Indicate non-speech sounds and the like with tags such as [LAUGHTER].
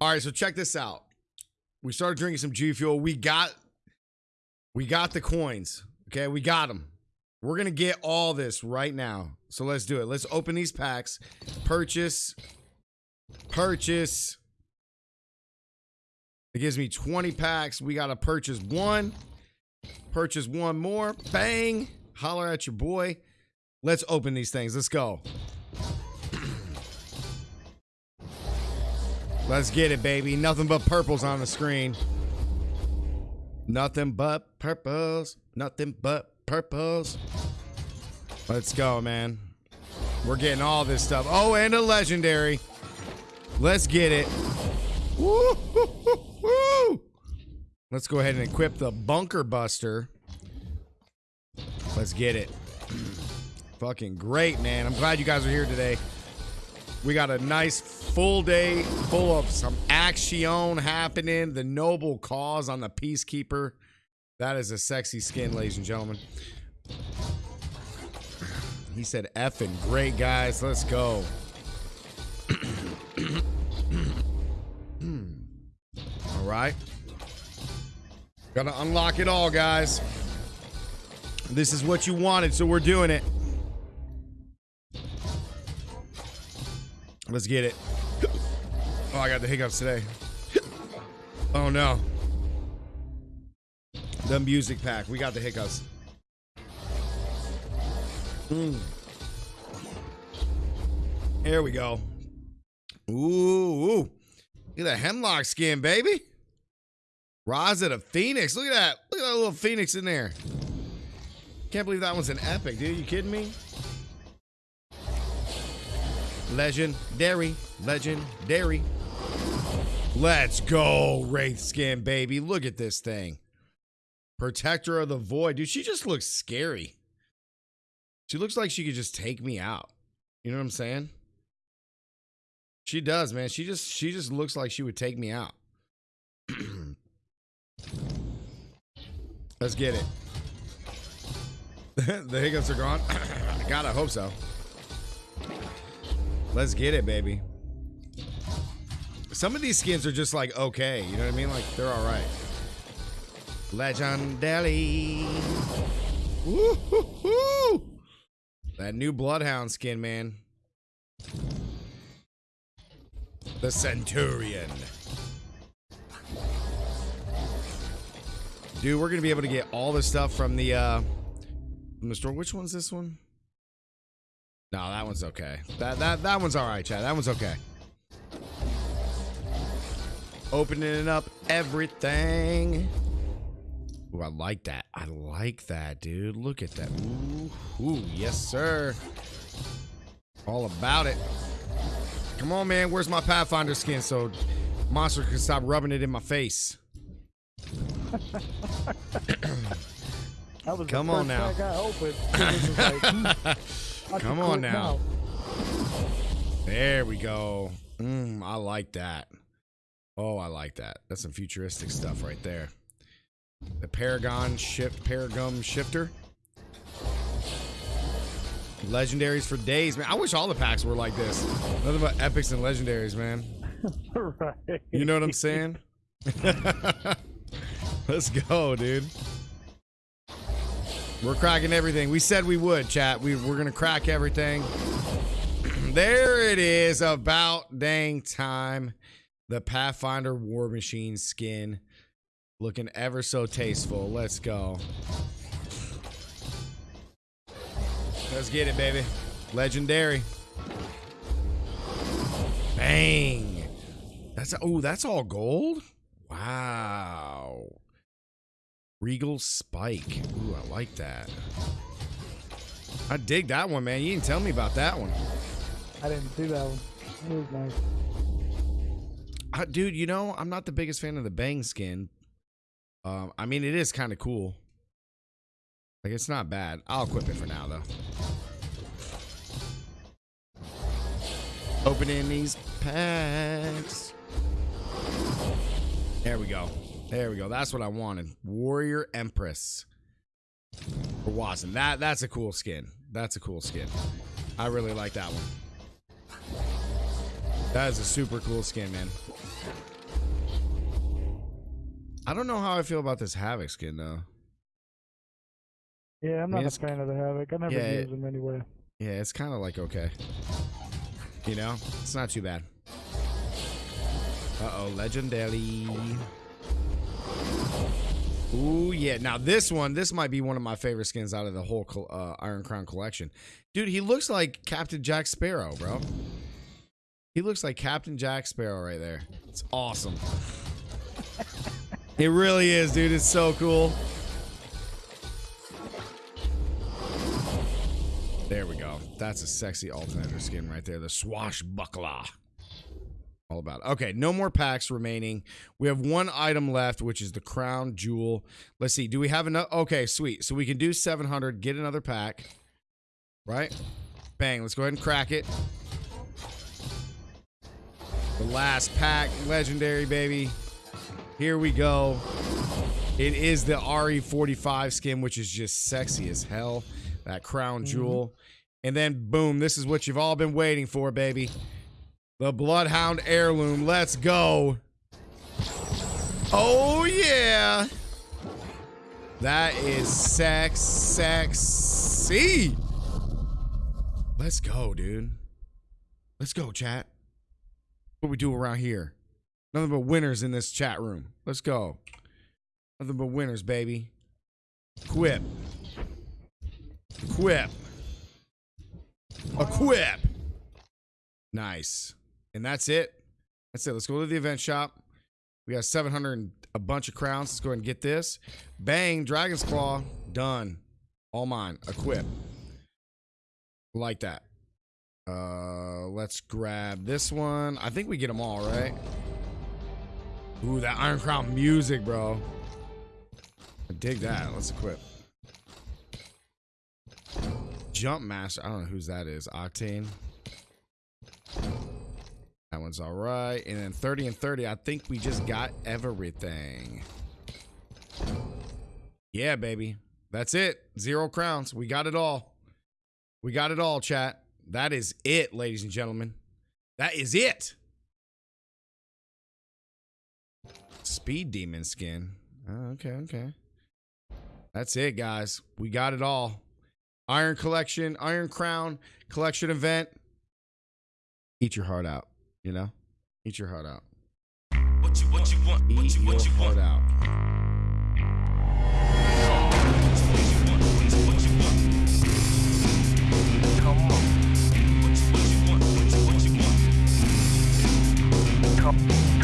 All right, so check this out. We started drinking some G Fuel. We got we got the coins. Okay, we got them. We're gonna get all this right now. So let's do it. Let's open these packs. Purchase. Purchase. It gives me 20 packs. We gotta purchase one. Purchase one more. Bang. Holler at your boy. Let's open these things. Let's go. Let's get it, baby. Nothing but purples on the screen. Nothing but purples. Nothing but purples. Let's go, man. We're getting all this stuff. Oh, and a legendary. Let's get it. Let's go ahead and equip the bunker buster. Let's get it. Fucking great, man. I'm glad you guys are here today. We got a nice full day full of some action happening. The noble cause on the Peacekeeper. That is a sexy skin, ladies and gentlemen. He said effing great, guys. Let's go. [CLEARS THROAT] all right. Gotta unlock it all, guys. This is what you wanted, so we're doing it. Let's get it. Oh, I got the hiccups today. Oh no. The music pack. We got the hiccups. Mm. There we go. Ooh, ooh. Look at that Hemlok skin, baby. Rise of the Phoenix. Look at that. Look at that little phoenix in there. Can't believe that one's an epic, dude. You kidding me? Legendary. Legendary. Let's go, Wraith Skin, baby. Look at this thing. Protector of the Void. Dude, she just looks scary. She looks like she could just take me out. You know what I'm saying? She does, man. She just she just looks like she would take me out. [CLEARS THROAT] Let's get it. [LAUGHS] the hiccups are gone. [CLEARS THROAT] God, I hope so. Let's get it, baby. Some of these skins are just like okay, you know what I mean? Like they're all right. Legendary. That new Bloodhound skin, man. The Centurion. Dude, we're gonna be able to get all the stuff from the uh from the store. Which one's this one? No, that one's okay. That that that one's alright, Chad. That one's okay. Opening up everything. Ooh, I like that. I like that, dude. Look at that. Ooh, ooh, yes, sir. All about it. Come on, man. Where's my Pathfinder skin so Monster can stop rubbing it in my face? [LAUGHS] Come on now. [LAUGHS] [LAUGHS] Like, Come on now. There we go. Mm, I like that. Oh, I like that. That's some futuristic stuff right there. The Paragon shift Paragon shifter. Legendaries for days, man. I wish all the packs were like this. Nothing but epics and legendaries, man. [LAUGHS] right. You know what I'm saying? [LAUGHS] Let's go, dude. We're cracking everything. We said we would, chat. We, we're going to crack everything. [CLEARS THROAT] there it is. About dang time. The Pathfinder War Machine skin. Looking ever so tasteful. Let's go. Let's get it, baby. Legendary. Bang. That's oh, that's all gold? Wow. Regal Spike. Ooh, I like that. I dig that one, man. You didn't tell me about that one. I didn't see that one. It was nice. Uh, dude, you know, I'm not the biggest fan of the Bang skin. Um, I mean, it is kind of cool. Like, it's not bad. I'll equip it for now, though. Opening these packs. There we go. There we go. That's what I wanted. Warrior Empress. For Wattson. That that's a cool skin. That's a cool skin. I really like that one. That is a super cool skin, man. I don't know how I feel about this Havoc skin though. Yeah, I'm I mean, not a fan of the Havoc. I never Yeah, use them anyway. Yeah, it's kind of like okay. You know, it's not too bad. Uh oh, legendary. Ooh yeah. Now this one, this might be one of my favorite skins out of the whole uh, Iron Crown collection. Dude, he looks like Captain Jack Sparrow, bro. He looks like Captain Jack Sparrow right there. It's awesome. it really is, dude. It's so cool. There we go. That's a sexy alternator skin right there. The swashbuckler. All about it. Okay, no more packs remaining. We have one item left, which is the crown jewel. Let's see. Do we have enough? Okay, sweet. So we can do 700, get another pack. Right? Bang. Let's go ahead and crack it. The last pack, legendary, baby. Here we go. It is the RE45 skin, which is just sexy as hell. That crown mm-hmm. jewel. And then, boom, this is what you've all been waiting for, baby. The Bloodhound Heirloom. Let's go. Oh, yeah. That is sex, sexy. Let's go, dude. Let's go, chat. What we do around here. Nothing but winners in this chat room. Let's go. Nothing but winners, baby. Quip. Equip. Equip. Nice. And that's it. That's it. Let's go to the event shop. We got 700 and a bunch of crowns. Let's go ahead and get this. Bang. Dragon's Claw. Done. All mine. Equip. Like that. Uh, let's grab this one. I think we get them all, right? Ooh, that Iron Crown music, bro. I dig that. Let's equip. Jump Master. I don't know whose that is. Octane. That one's all right. And then 30 and 30. I think we just got everything. Yeah, baby. That's it. Zero crowns. We got it all. We got it all, chat. That is it, ladies and gentlemen. That is it. Speed Demon skin. Oh, okay, okay. That's it, guys. We got it all. Iron Collection, Iron Crown Collection event. Eat your heart out, you know? Eat your heart out. What you what you want? What you what you heart want? out.